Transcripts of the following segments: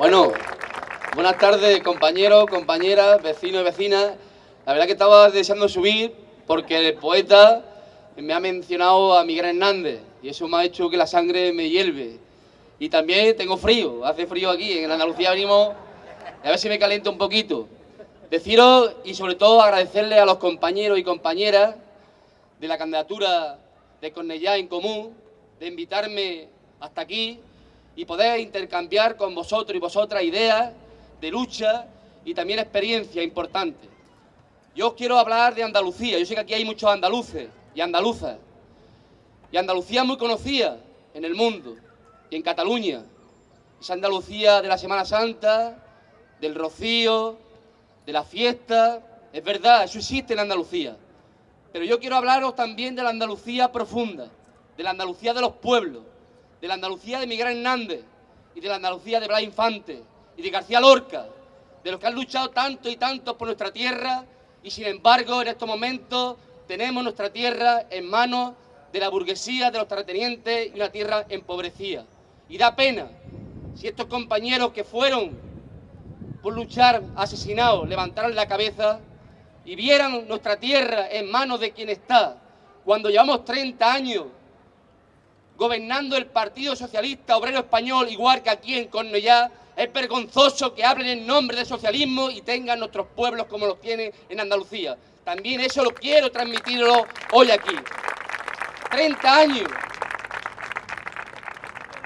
Bueno, buenas tardes compañeros, compañeras, vecinos y vecinas. La verdad que estaba deseando subir porque el poeta me ha mencionado a Miguel Hernández y eso me ha hecho que la sangre me hierve. Y también tengo frío, hace frío aquí, en Andalucía venimos, a ver si me caliento un poquito. Deciros y sobre todo agradecerle a los compañeros y compañeras de la candidatura de Cornellá en Común, de invitarme hasta aquí y poder intercambiar con vosotros y vosotras ideas de lucha y también experiencia importante. Yo os quiero hablar de Andalucía, yo sé que aquí hay muchos andaluces y andaluzas, y Andalucía es muy conocida en el mundo y en Cataluña, esa Andalucía de la Semana Santa, del Rocío, de la fiesta, es verdad, eso existe en Andalucía. Pero yo quiero hablaros también de la Andalucía profunda, de la Andalucía de los pueblos, de la Andalucía de Miguel Hernández y de la Andalucía de Blas Infante y de García Lorca, de los que han luchado tanto y tanto por nuestra tierra y sin embargo en estos momentos tenemos nuestra tierra en manos de la burguesía, de los terratenientes y una tierra empobrecida. Y da pena si estos compañeros que fueron por luchar asesinados levantaran la cabeza y vieran nuestra tierra en manos de quien está, cuando llevamos 30 años gobernando el Partido Socialista Obrero Español, igual que aquí en Cornellá, es vergonzoso que hablen en nombre del socialismo y tengan nuestros pueblos como los tienen en Andalucía. También eso lo quiero transmitirlo hoy aquí. 30 años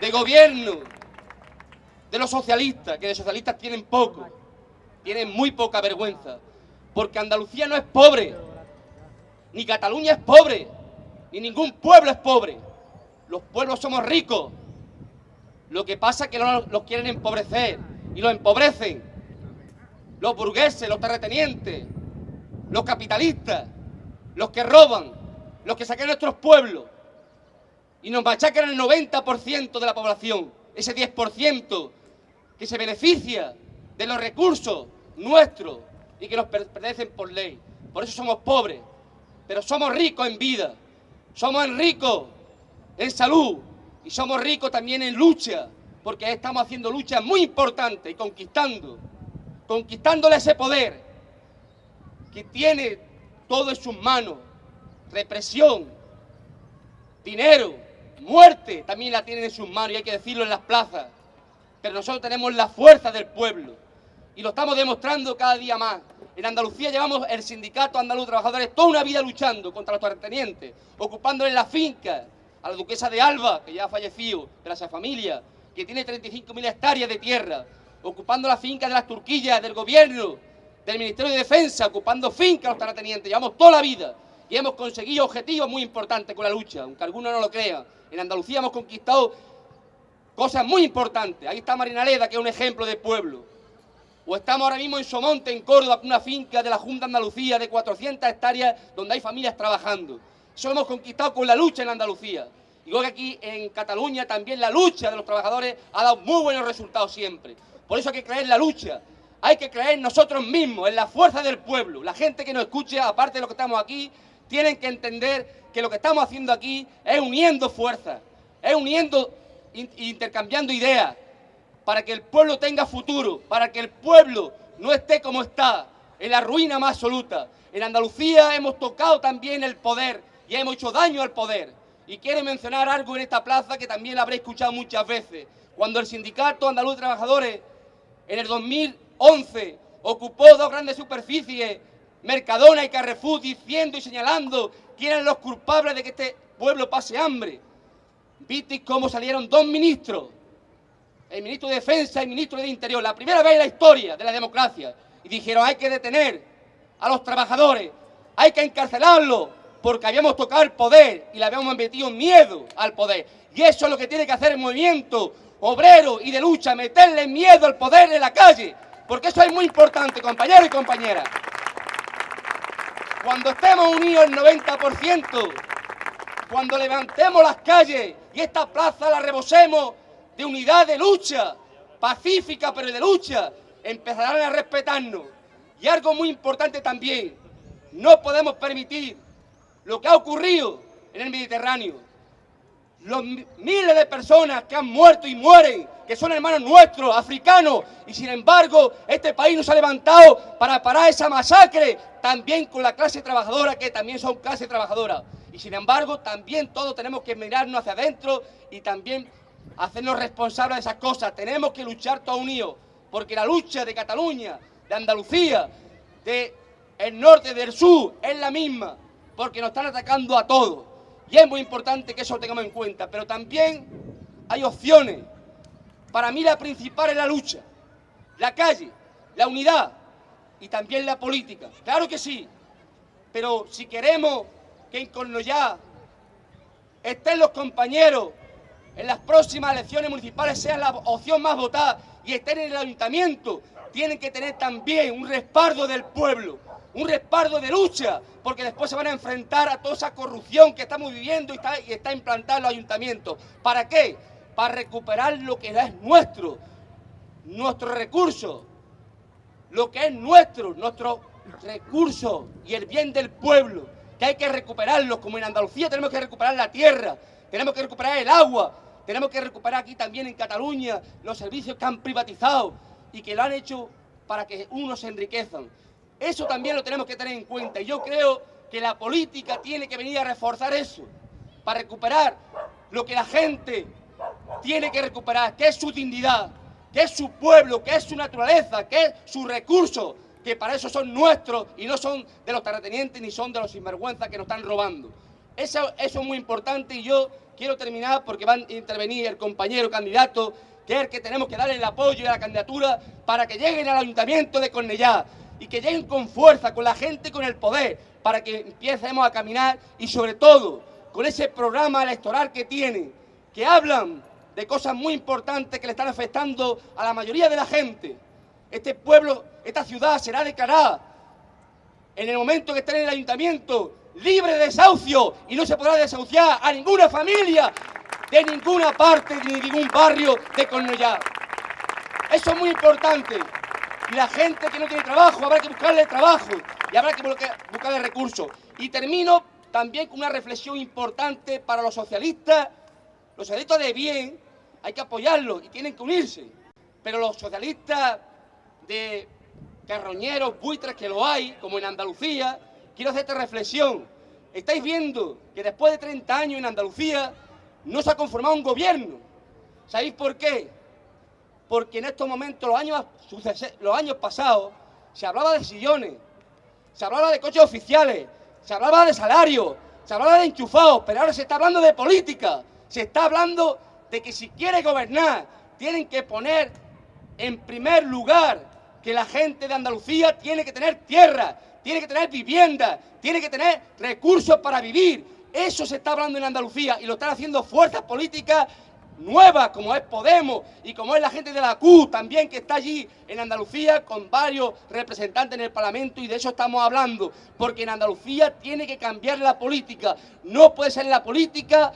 de gobierno de los socialistas, que de socialistas tienen poco, tienen muy poca vergüenza, porque Andalucía no es pobre, ni Cataluña es pobre, ni ningún pueblo es pobre. Los pueblos somos ricos. Lo que pasa es que los, quieren empobrecer y los empobrecen. Los burgueses, los terratenientes, los capitalistas, los que roban, los que saquean nuestros pueblos y nos machacan el 90% de la población, ese 10% que se beneficia de los recursos nuestros y que nos pertenecen por ley. Por eso somos pobres, pero somos ricos en vida, somos ricos en salud y somos ricos también en lucha, porque estamos haciendo luchas muy importantes y conquistando, conquistándole ese poder que tiene todo en sus manos, represión, dinero, muerte, también la tienen en sus manos y hay que decirlo en las plazas. Pero nosotros tenemos la fuerza del pueblo y lo estamos demostrando cada día más. En Andalucía llevamos el sindicato andaluz de trabajadores toda una vida luchando contra los terratenientes, ocupándole la finca, a la duquesa de Alba, que ya ha fallecido, de la familia, que tiene 35.000 hectáreas de tierra, ocupando la finca de las turquillas, del gobierno, del Ministerio de Defensa, ocupando fincas los terratenientes. Llevamos toda la vida y hemos conseguido objetivos muy importantes con la lucha, aunque algunos no lo crean. En Andalucía hemos conquistado cosas muy importantes. Ahí está Marinaleda, que es un ejemplo de pueblo. O estamos ahora mismo en Somonte, en Córdoba, una finca de la Junta de Andalucía de 400 hectáreas donde hay familias trabajando. Eso lo hemos conquistado con la lucha en Andalucía. Y luego aquí en Cataluña también la lucha de los trabajadores ha dado muy buenos resultados siempre. Por eso hay que creer en la lucha. Hay que creer en nosotros mismos, en la fuerza del pueblo. La gente que nos escucha, aparte de lo que estamos aquí, tienen que entender que lo que estamos haciendo aquí es uniendo fuerzas, es uniendo, intercambiando ideas, para que el pueblo tenga futuro, para que el pueblo no esté como está, en la ruina más absoluta. En Andalucía hemos tocado también el poder y hemos hecho daño al poder. Y quiero mencionar algo en esta plaza que también habréis escuchado muchas veces. Cuando el Sindicato Andaluz de Trabajadores en el 2011 ocupó dos grandes superficies, Mercadona y Carrefour, diciendo y señalando quién eran los culpables de que este pueblo pase hambre. Visteis cómo salieron dos ministros, el ministro de Defensa y el ministro de Interior, la primera vez en la historia de la democracia, y dijeron hay que detener a los trabajadores, hay que encarcelarlos, porque habíamos tocado el poder y le habíamos metido miedo al poder. Y eso es lo que tiene que hacer el movimiento obrero y de lucha, meterle miedo al poder en la calle, porque eso es muy importante, compañeros y compañeras. Cuando estemos unidos el 90%, cuando levantemos las calles y esta plaza la rebosemos de unidad de lucha, pacífica pero de lucha, empezarán a respetarnos. Y algo muy importante también, no podemos permitir lo que ha ocurrido en el Mediterráneo. los miles de personas que han muerto y mueren, que son hermanos nuestros, africanos, y sin embargo este país no se ha levantado para parar esa masacre, también con la clase trabajadora, que también son clase trabajadora. Y sin embargo también todos tenemos que mirarnos hacia adentro y también hacernos responsables de esas cosas. Tenemos que luchar todos unidos, porque la lucha de Cataluña, de Andalucía, de el norte, del sur, es la misma, porque nos están atacando a todos. Y es muy importante que eso lo tengamos en cuenta. Pero también hay opciones. Para mí la principal es la lucha, la calle, la unidad y también la política. Claro que sí. Pero si queremos que en Cornellá estén los compañeros en las próximas elecciones municipales sean la opción más votada y estén en el ayuntamiento, tienen que tener también un respaldo del pueblo un respaldo de lucha, porque después se van a enfrentar a toda esa corrupción que estamos viviendo y está, y está implantada en los ayuntamientos. ¿Para qué? Para recuperar lo que es nuestro, nuestro recurso, lo que es nuestro, nuestro recurso y el bien del pueblo, que hay que recuperarlo, como en Andalucía tenemos que recuperar la tierra, tenemos que recuperar el agua, tenemos que recuperar aquí también en Cataluña los servicios que han privatizado y que lo han hecho para que unos se enriquezcan. Eso también lo tenemos que tener en cuenta. Y yo creo que la política tiene que venir a reforzar eso, para recuperar lo que la gente tiene que recuperar, que es su dignidad, que es su pueblo, que es su naturaleza, que es su recurso, que para eso son nuestros y no son de los terratenientes ni son de los sinvergüenzas que nos están robando. Eso, es muy importante y yo quiero terminar porque va a intervenir el compañero candidato, que es el que tenemos que darle el apoyo a la candidatura para que lleguen al ayuntamiento de Cornellá y que lleguen con fuerza, con la gente, con el poder, para que empecemos a caminar y sobre todo con ese programa electoral que tienen, que hablan de cosas muy importantes que le están afectando a la mayoría de la gente. Este pueblo, esta ciudad será declarada en el momento que esté en el ayuntamiento libre de desahucio y no se podrá desahuciar a ninguna familia de ninguna parte, de ningún barrio de Cornellá. Eso es muy importante. Y la gente que no tiene trabajo, habrá que buscarle trabajo y habrá que buscarle recursos. Y termino también con una reflexión importante para los socialistas. Los socialistas de bien hay que apoyarlos y tienen que unirse. Pero los socialistas de carroñeros, buitres, que lo hay, como en Andalucía, quiero hacer esta reflexión. Estáis viendo que después de 30 años en Andalucía no se ha conformado un gobierno. ¿Sabéis por qué? Porque en estos momentos, los años, los años pasados, se hablaba de sillones, se hablaba de coches oficiales, se hablaba de salarios, se hablaba de enchufados, pero ahora se está hablando de política, se está hablando de que si quiere gobernar, tienen que poner en primer lugar que la gente de Andalucía tiene que tener tierra, tiene que tener vivienda, tiene que tener recursos para vivir. Eso se está hablando en Andalucía y lo están haciendo fuerzas políticas nueva como es Podemos y como es la gente de la CU también que está allí en Andalucía con varios representantes en el Parlamento y de eso estamos hablando, porque en Andalucía tiene que cambiar la política, no puede ser la política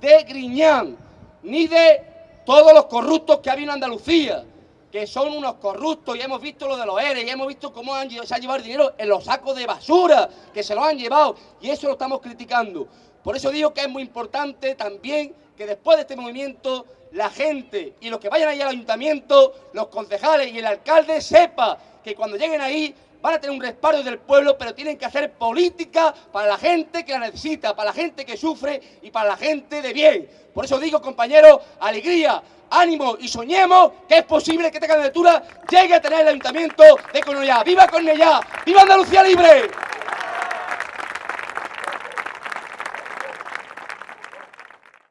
de Griñán, ni de todos los corruptos que ha habido en Andalucía, que son unos corruptos, y hemos visto lo de los ERE, y hemos visto cómo se ha llevado el dinero en los sacos de basura, que se lo han llevado, y eso lo estamos criticando. Por eso digo que es muy importante también que después de este movimiento la gente y los que vayan ahí al ayuntamiento, los concejales y el alcalde sepa que cuando lleguen ahí van a tener un respaldo del pueblo, pero tienen que hacer política para la gente que la necesita, para la gente que sufre y para la gente de bien. Por eso digo, compañeros, alegría, ánimo y soñemos que es posible que esta candidatura llegue a tener el ayuntamiento de Cornellá. ¡Viva Cornellá! ¡Viva Andalucía Libre!